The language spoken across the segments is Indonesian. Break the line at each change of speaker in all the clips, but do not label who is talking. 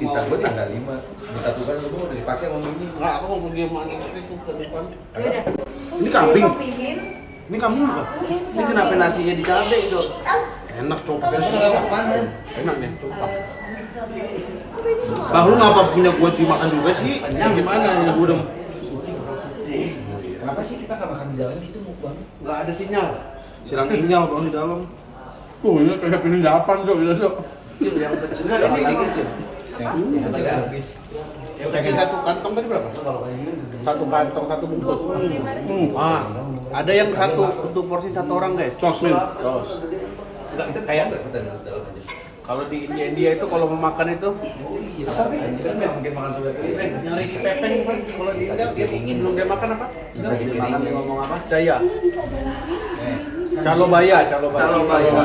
Bintang gue tanggal 5 Minta tukar lu udah dipakai sama Mimi
Enggak, aku mau pergi anak itu ke depan.
Ini kambing. Ini kamu bukan? Ini kenapa nasinya di cabe itu? Enak coba.
mana?
Enak nih, tumpah.
Bang lu ngapa punya gua dimakan juga sih?
Yang gimana ya gua udah
Kenapa sih kita nggak makan di dalam gitu mukbang?
enggak ada sinyal.
Silang inyal bang di dalam.
Tuh, ini kayak pilih delapan, Cok. Gitu.
Kecil yang kecil.
Ini
ini
kecil Yang yang kecil habis
Yang kecil satu kantong tadi berapa? Satu kantong, satu bungkus. Hmm. Ah, ada yang satu untuk porsi satu orang, guys. Sos, Min. Enggak, itu kayak kalau di India India itu kalau mau makan itu
Tapi kita nggak mungkin makan sebelah kiri
nyari pepeng Bang. kalau di India dia belum dia makan apa?
Bisa dimakan dia ngomong apa?
Jaya. Calo baya, calo baya.
Calo baya.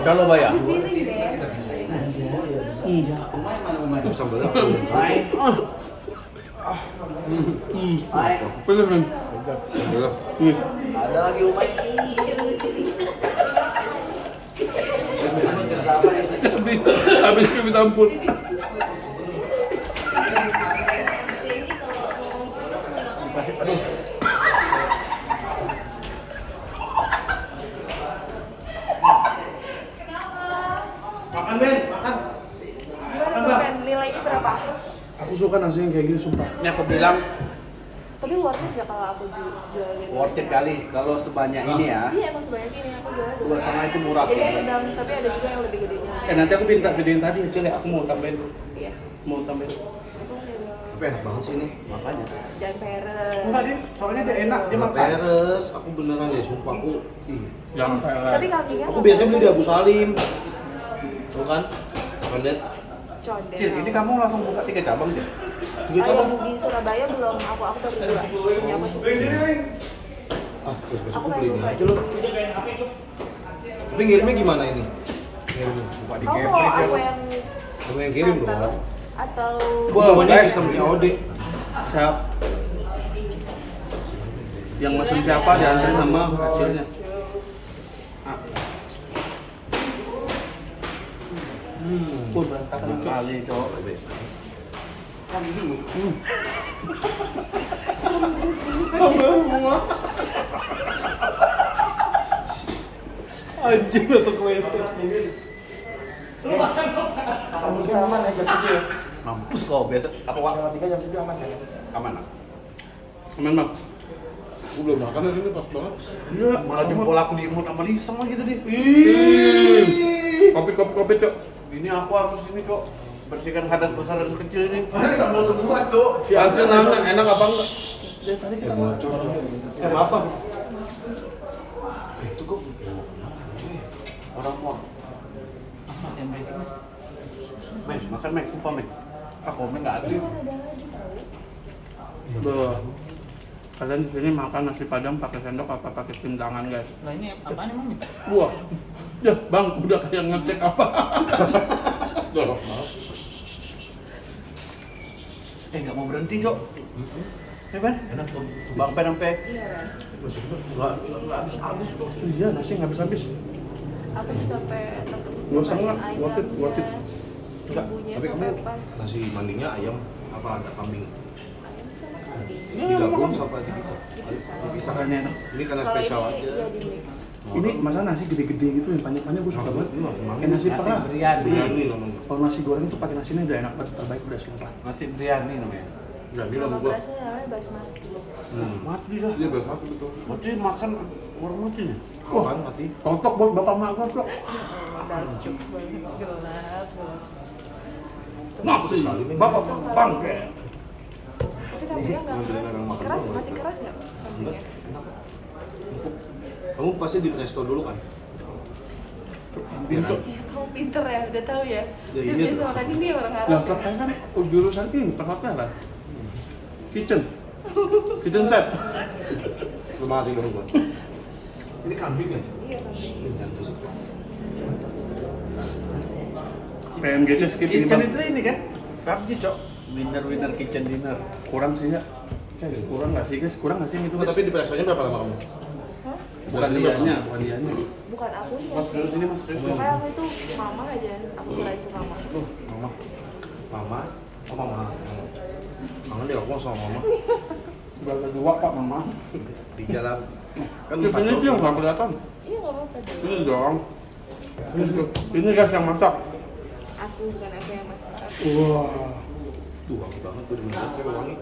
Calo baya.
Sambelnya.
Pilih, Min.
Sambelnya.
Nih.
Ada lagi Umay
Habis, habis kami tampun. Aduh.
Makan Ben, makan.
Gimana Ben? Nilainya berapa?
Aku suka nasi yang kayak gini sumpah. Ini aku bilang
Tapi worth it gak kalau aku ju- jualin?
worth it kali kalau sebanyak ini ya.
Iya emang sebanyak ini aku jualnya
Dua setengah itu murah.
Jadi yang sedang, tapi ada juga yang lebih gedenya.
Eh nanti aku minta gedein tadi kecil ya. Aku mau tambahin,
Iya.
mau tambahin.
Tapi enak banget sih ini.
Makanya.
Jangan peres.
Enggak dia, soalnya dia enak dia makan.
Peres, aku beneran ya sumpah aku. Ih.
Jangan
Tapi kambingnya
Aku biasanya beli di
peres.
Abu Salim. Tuh kan? Kondet.
Condet.
Cil, ini kamu langsung buka tiga cabang Cil?
Tiga cabang.
di Surabaya belum, aku aku baru dua. Ini apa sih?
Ah, besok besok
Aku
aku beli ini aja lu. Tapi ngirimnya gimana ini? Ngirimnya.
Buka di
Kamu mau aku yang
Kamu yang kirim dong.
Atau
Gua maunya sistem COD.
Siap. Yang mesen siapa diantarin sama kecilnya. Hmm, berantakan kali, cowok. WC. Mampus kau biasa apa wak? Aman. ah? Aman, Bang.
Aku belum makan ini pas banget.
Iya, malah jempol aku diemut sama Lisa lagi tadi. Kopi, kopi, kopi, Cok. Ini aku harus ini, Cok. Bersihkan hadas besar dan kecil ini.
Sama semua cok
Si Acil nanya, enak apa enggak? Dari tadi kita
Eh, apa?
itu kok orang mau. Mes, makan mes, sumpah mes. Ah, komen nggak ada. Tuh. Kalian di sini makan nasi padang pakai sendok apa pakai tim tangan, guys?
Lah ini emang nih?
Wah, ya bang, udah kayak ngecek apa?
Dorong.
eh, nggak mau berhenti, Cok. Ya kan?
Enak tuh.
Bang Pen sampai
Enggak enggak habis habis kok.
iya nasi nggak habis habis.
aku bisa sampai
Nggak usah, nggak. Worth it, worth it.
Tapi kamu nasi mandinya ayam apa ada kambing? Kan
Makanya enak.
Ini karena spesial
ini
aja.
iya.
Ini masa nasi gede-gede gitu yang panjang-panjang gue suka banget.
Ini nasi manggis.
Kayak nasi perah. Kalau nasi goreng tuh pakai nasi ini udah enak banget, terbaik udah sumpah. Nasi biryani namanya.
Enggak bilang gua.
berasnya namanya basmati.
Hmm.
Mati lah.
Dia berat betul.
Mati makan orang mati nih.
Kapan mati?
Cocok buat bapak mak gue kok.
Gelap.
Nasi. Bapak bang.
Nggak keras. Keras masih keras nggak?
Kamu pasti di resto dulu kan?
Pintu.
Iya, kamu pinter ya, udah tahu ya.
Ya, iya
biasa makan ini orang Arab.
Lah saya kan jurusan ini perhotelan. Kitchen. Kitchen chef.
Lemari dong gua. Ini kambing ya?
Iya kambing.
PMGC skip ini
Kitchen itu ini kan? PUBG, Cok.
Winner winner kitchen dinner. Kurang sih ya. Kayak kurang nggak sih guys? Kurang nggak sih itu
Oh,
guys?
tapi di restonya berapa lama kamu?
Bukan dianya, bukan dianya.
Bukan aku ya.
Mas dulu sini mas. Terus
Pokoknya aku itu mama aja, aku selain itu mama.
Tuh, mama.
Mama, oh mama. Kangen deh aku sama mama.
Berapa dua pak mama?
Tiga lah. Kan
ini dia nggak kelihatan.
Iya nggak apa-apa.
Ini dong. Ini, ini guys yang masak.
Aku bukan aku yang masak.
Wah.
Tuh wangi banget tuh bener kayak wangi.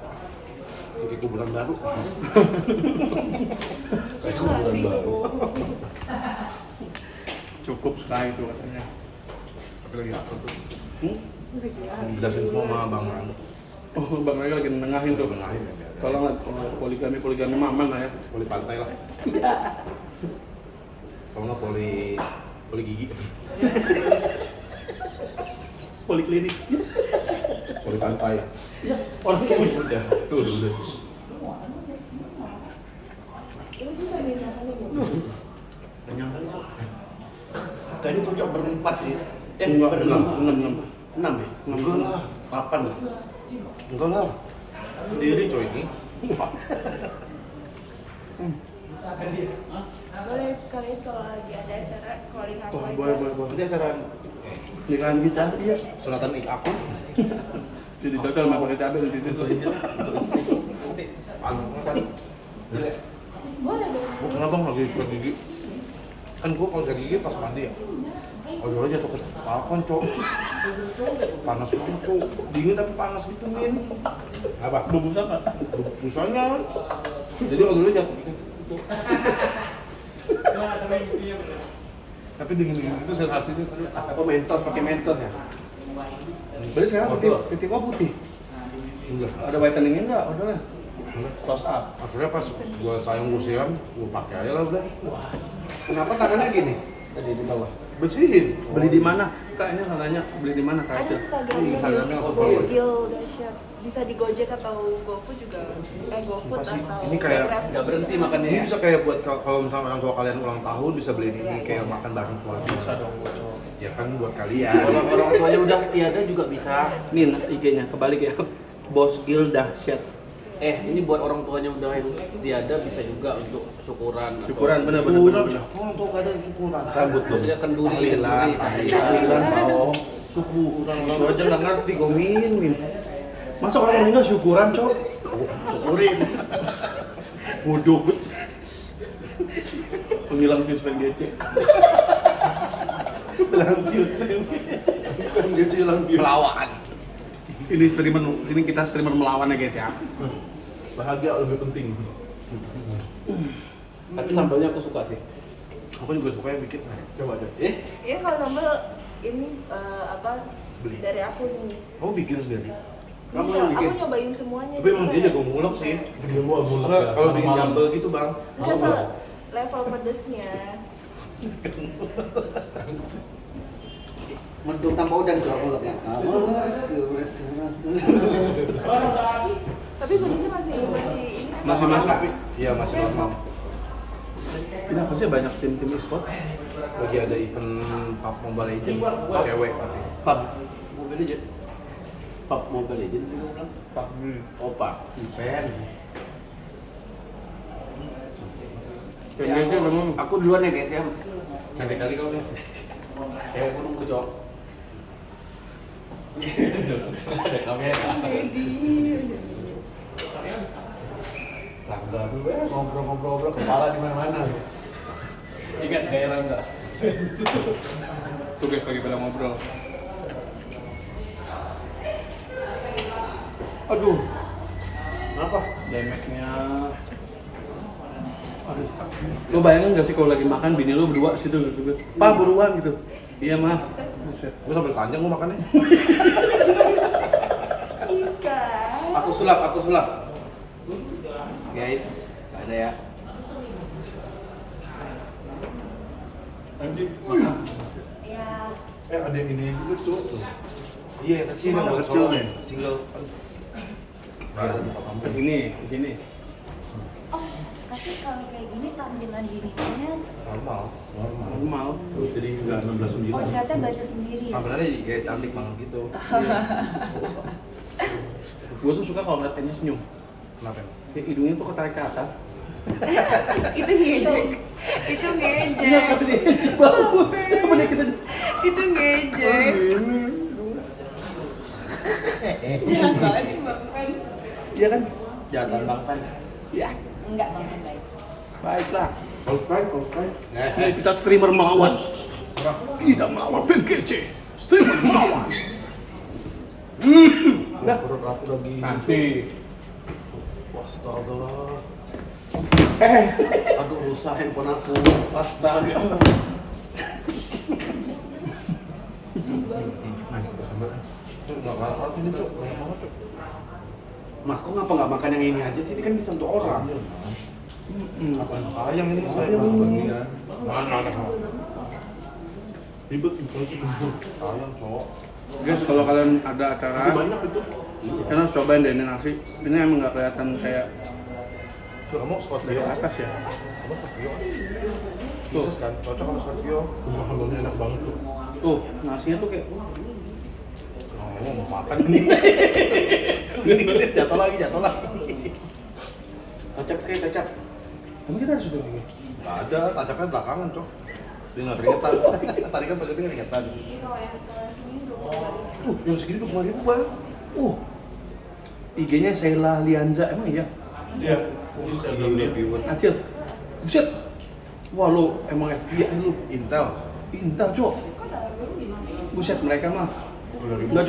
Kayak kuburan baru. Kayak kuburan baru.
Cukup sekali itu katanya.
Tapi lagi apa tuh?
Hmm?
Jelasin semua sama Bang Ran.
Oh, Bang Ray lagi nengahin tuh.
Bengahin ya. biar-
Tolong lah, kalau poligami poligami maman lah ya.
Poli pantai lah. Kalau nggak poli poli gigi.
Poliklinik.
Poli pantai.
Orang kayak gitu.
Udah, tuh udah. Kali Cok.
Kayaknya cocok berempat sih. Eh,
Enggak,
berenam.
enam, enam, enam.
Enam ya?
Enam.
Enggak lah.
Delapan lah.
Enggak lah. Sendiri coy ini.
Wah.
Boleh sekalian kalau lagi ada acara calling aku
boleh, boleh, boleh.
Nanti acara
Nikahan kita, iya.
sunatan ik aku.
Jadi total mah pakai cabai di.
Boleh dong.
Gua kenapa lagi sikat gigi? Kan gua kalau sikat gigi pas mandi ya. Oh dulu jatuh ke balkon cok. Panas banget cok. Dingin tapi panas gitu min. Apa?
Bubus apa?
Busanya. Jadi dulu jatuh gitu. Tapi dingin dingin itu sensasinya seru.
Apa mentos pakai mentos ya?
Berarti sekarang
Waduh.
titik, titik gua putih.
Enggak.
Ada whiteningnya enggak? Udah lah. Close up.
Akhirnya pas gua sayang gua siram, gua pakai aja lah udah.
Kenapa tangannya gini? Tadi di bawah.
Bersihin.
Beli di mana? Kak ini nanya beli di mana Kak?
Ada? Instagramnya
Instagramnya.
Skill dahsyat. Bisa di Gojek atau GoFood juga. Eh GoFood atau
ini kayak
Grab.
Nggak berhenti makannya
Ini
ya?
bisa kayak buat kalau misalnya orang tua kalian ulang tahun bisa beliin ini kayak makan bareng keluarga.
Bisa dong.
Ya kan buat kalian.
Kalau orang tuanya udah tiada juga bisa.
Nih nah, IG-nya kebalik ya. Bos Gil dahsyat.
Eh, ini buat orang tuanya udah yang tiada bisa juga untuk syukuran. atau-
Syukuran bener bener. bener.
Orang tua kadang syukuran. Rambut.
Maksudnya kenduri,
Tahlilan,
kenduri.
tahlilan. Suku orang
Lu aja nggak ngerti gomin min. Masa orang meninggal syukuran cok?
syukurin.
Bodoh. Penghilang views PGC.
Bilang views. Bukan gitu hilang views.
Melawan.
Ini streamer, ini kita streamer melawan ya guys ya.
Bahagia lebih penting.
Tapi sambalnya aku suka sih.
Aku juga suka yang bikin. Coba aja.
Eh,
Ini kalau sambal ini eh, apa
Beli.
dari aku nih.
Kamu bikin sendiri?
Kamu
Iya,
yang bikin?
Aku nyobain semuanya.
Tapi emang dia jago ngulek sih.
Dia mulek
Nggak,
ya.
Kalau bikin sambal gitu bang.
Nggak level pedesnya.
Mendung tanpa udan coba mulutnya. Awas,
Tapi pedesnya masih masih ini kan
Masih masuk.
Iya masih normal.
Kenapa sih banyak tim-tim e-sport?
Lagi ada event pub Mobile Legends cewek tapi.
Pub.
Mobile Legend. Pub Mobile Legend.
Pub.
Opa, event. Ya, aku duluan ya guys ya.
Cantik kali kau nih.
Cewek aku nunggu cowok. Ada kamera. Langgar dulu ya, ngobrol-ngobrol kepala di mana-mana. Ingat daerah enggak?
tuh guys lagi pada ngobrol. Aduh,
Kenapa?
damage-nya. Lo bayangin gak sih kalau lagi makan bini lo berdua situ gitu. Pak buruan gitu. Iya mah.
Gue sambil panjang gue makannya.
Ika.
Aku sulap, aku sulap. Guys, nggak ada ya.
Ya.
Eh ada yang ini juga tuh. Iya yang kecil yang kecil nih. Single. Kamu.
Di sini, di sini.
Tapi kalau kayak gini tampilan dirinya
Normal. Normal.
Normal.
Jadi nggak 16
oh catnya baca sendiri ya?
Kameranya jadi kayak cantik banget gitu.
Gue tuh suka kalau ngeliat senyum.
Kenapa?
Kayak hidungnya tuh ketarik ke atas.
itu ngejek. Itu
Iya, tapi
ngejek.
dia coba Apa dia kita
Itu ngejek. Jangan banget sih Bang Pen.
Iya kan?
Jangan bang Pen.
Ya,
Enggak Bang baik.
baiklah.
Subscribe, subscribe.
Ini kita streamer melawan. Kita melawan fan kece. Streamer melawan. Nah,
Perut aku lagi.
nanti.
Astaga.
Eh,
Aduh rusak handphone aku.
astaga.
Nggak kalah ini cok, banyak banget cok.
Mas, kok ngapa nggak makan yang ini aja sih? Ini kan bisa untuk orang. Mm-mm.
Sayang ini, sayang bagian. Mana ada Ribet, sayang cok.
Guys, kalau kalian ada acara,
Banyak itu.
kalian harus cobain deh ini nasi. Ini emang nggak kelihatan kayak
Cok, kamu Scorpio
dari atas ya.
Kamu Scorpio kan? Bisnis kan? Cocok sama Scorpio. Makanannya enak banget tuh.
Tuh, nasinya tuh kayak
Oh, mau makan ini. Ini jatuh lagi, jatuh lagi.
kocak sekali kocak. Emang kita harus gini.
Nggak ada, tacapnya belakangan cok. Dia nggak keringetan. Tadi kan pas itu keringetan.
Kalau yang ke sini dua puluh ribu.
Uh, yang segini dua ribu bang.
Uh, IG-nya Sheila Lianza, emang iya?
Iya.
Acil, buset. Wah lu emang FBI lu.
Intel.
Intel cok. Buset mereka mah. Nggak